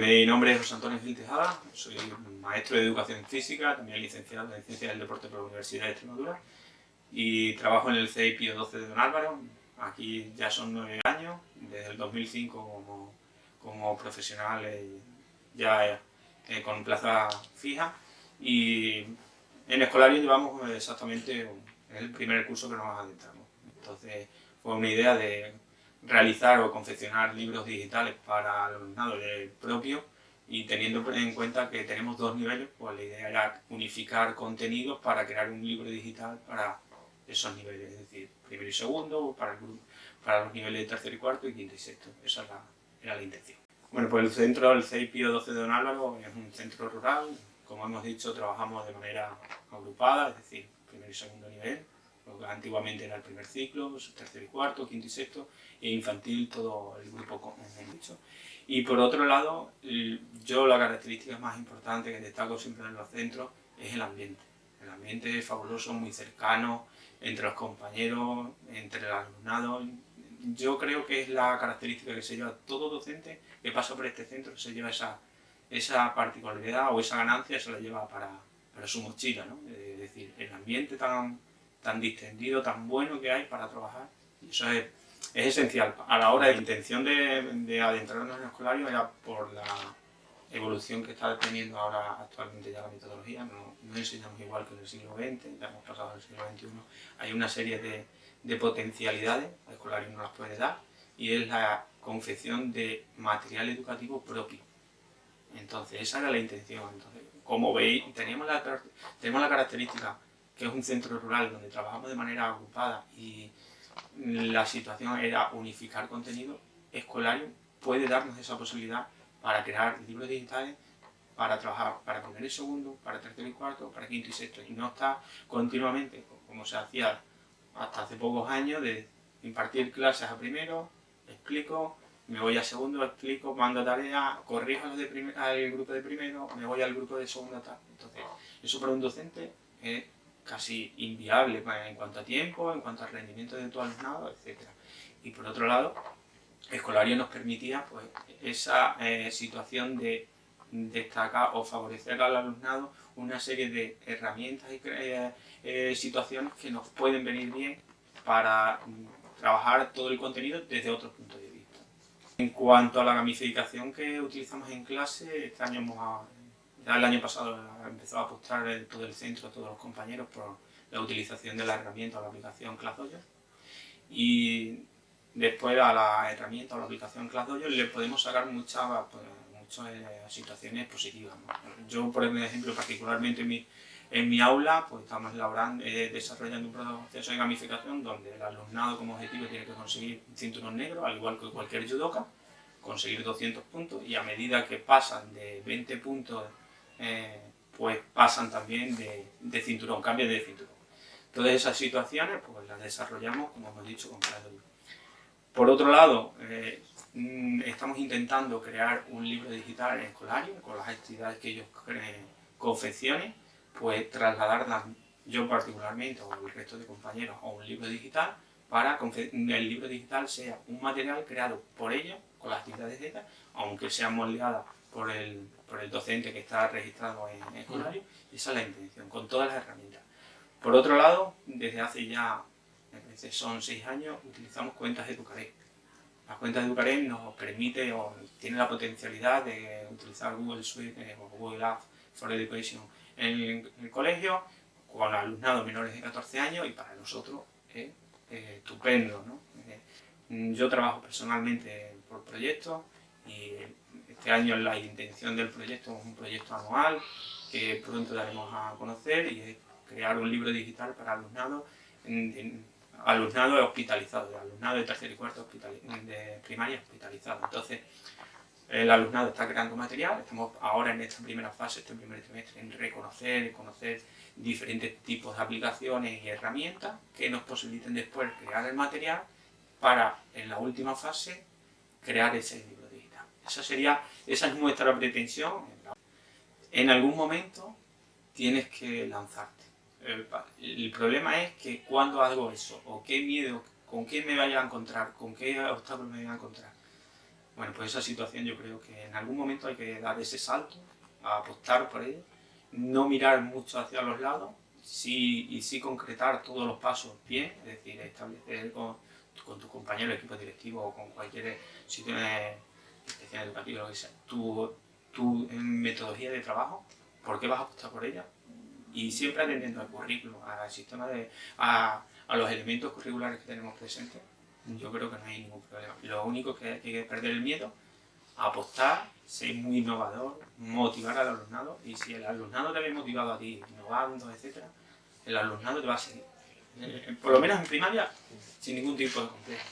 Mi nombre es José Antonio Gil Tejada, soy maestro de Educación Física, también licenciado en Ciencias del Deporte por la Universidad de Extremadura y trabajo en el CEI Pío 12 de Don Álvaro. Aquí ya son nueve años, desde el 2005 como, como profesional eh, ya eh, con plaza fija y en Escolario llevamos exactamente el primer curso que nos adentramos. Entonces fue una idea de realizar o confeccionar libros digitales para el alumnado propio y teniendo en cuenta que tenemos dos niveles, pues la idea era unificar contenidos para crear un libro digital para esos niveles, es decir, primero y segundo, para, para los niveles de tercero y cuarto y quinto y sexto. Esa era la intención. Bueno, pues el centro, el CEIPIO 12 de Don Álvaro, es un centro rural. Como hemos dicho, trabajamos de manera agrupada, es decir, primer y segundo nivel, antiguamente era el primer ciclo, tercero y cuarto, quinto y sexto, e infantil todo el grupo, como dicho. Y por otro lado, yo la característica más importante que destaco siempre en los centros es el ambiente. El ambiente es fabuloso, muy cercano, entre los compañeros, entre el alumnado. Yo creo que es la característica que se lleva todo docente que pasa por este centro, se lleva esa, esa particularidad o esa ganancia, se la lleva para, para su mochila. ¿no? Es decir, el ambiente tan tan distendido, tan bueno que hay para trabajar. Y eso es, es esencial. A la hora de la intención de, de, adentrarnos en el escolario era por la evolución que está teniendo ahora actualmente ya la metodología. No, no enseñamos igual que en el siglo XX, ya hemos pasado al siglo XXI. Hay una serie de, de potencialidades, el escolario no las puede dar, y es la confección de material educativo propio. Entonces, esa era la intención. Entonces, como veis, teníamos la, tenemos la característica que es un centro rural donde trabajamos de manera agrupada y la situación era unificar contenido, Escolario puede darnos esa posibilidad para crear libros digitales para trabajar para primer y segundo, para tercero y cuarto, para quinto y sexto, y no está continuamente, como se hacía hasta hace pocos años, de impartir clases a primero, explico, me voy a segundo, explico, mando tarea, corrijo al grupo de primero, me voy al grupo de segundo, tal. Entonces, eso para un docente es casi inviable en cuanto a tiempo, en cuanto al rendimiento de tu alumnado, etc. Y por otro lado, Escolario nos permitía pues, esa eh, situación de destacar o favorecer al alumnado una serie de herramientas y eh, eh, situaciones que nos pueden venir bien para mm, trabajar todo el contenido desde otros puntos de vista. En cuanto a la gamificación que utilizamos en clase, este año hemos ya el año pasado empezó a apostar todo el centro, todos los compañeros, por la utilización de la herramienta o la aplicación ClassDojo. Y después a la herramienta o la aplicación ClassDojo le podemos sacar muchas, pues, muchas eh, situaciones positivas. Yo, por ejemplo, particularmente en mi, en mi aula, pues estamos elaborando, eh, desarrollando un proceso de gamificación donde el alumnado como objetivo tiene que conseguir cinturón negro, al igual que cualquier judoka, conseguir 200 puntos y a medida que pasan de 20 puntos eh, pues pasan también de, cinturón, cambian de cinturón. Todas esas situaciones pues las desarrollamos, como hemos dicho, con cada Por otro lado, eh, mm, estamos intentando crear un libro digital escolario, con las actividades que ellos confeccionen, pues trasladarlas yo particularmente o el resto de compañeros a un libro digital para que el libro digital sea un material creado por ellos, con las actividades de estas, aunque sean moldeadas por el, por el docente que está registrado en escolario, y esa es la intención, con todas las herramientas. Por otro lado, desde hace ya, veces son seis años, utilizamos cuentas de Educaret. Las cuentas de Educaret nos permite o tiene la potencialidad de utilizar Google Suite eh, o Google Apps for Education en el, colegio, con alumnados menores de 14 años y para nosotros es estupendo. ¿no? Eh, yo trabajo personalmente por proyectos y este año la intención del proyecto es un proyecto anual que pronto daremos a conocer y es crear un libro digital para alumnado, alumnado hospitalizado, alumnado de tercer y cuarto de primaria hospitalizado. Entonces, el alumnado está creando material, estamos ahora en esta primera fase, este primer trimestre, en reconocer conocer diferentes tipos de aplicaciones y herramientas que nos posibiliten después crear el material para, en la última fase, crear ese libro. Esa, sería, esa es nuestra pretensión. En algún momento tienes que lanzarte. El, problema es que cuando hago eso, o qué miedo, con qué me vaya a encontrar, con qué obstáculos me voy a encontrar. Bueno, pues esa situación yo creo que en algún momento hay que dar ese salto, a apostar por ello, no mirar mucho hacia los lados sí, y sí concretar todos los pasos bien, es decir, establecer con, con tu compañero de equipo directivo o con cualquier sitio de inspección educativa, lo que sea, tu, tu metodología de trabajo, por qué vas a apostar por ella y siempre atendiendo al currículo, al sistema de, a, a los elementos curriculares que tenemos presentes, yo creo que no hay ningún problema. Lo único que hay que perder el miedo, apostar, ser muy innovador, motivar al alumnado y si el alumnado te ve motivado a ti, innovando, etc., el alumnado te va a seguir. Eh, por lo menos en primaria, sin ningún tipo de complejo.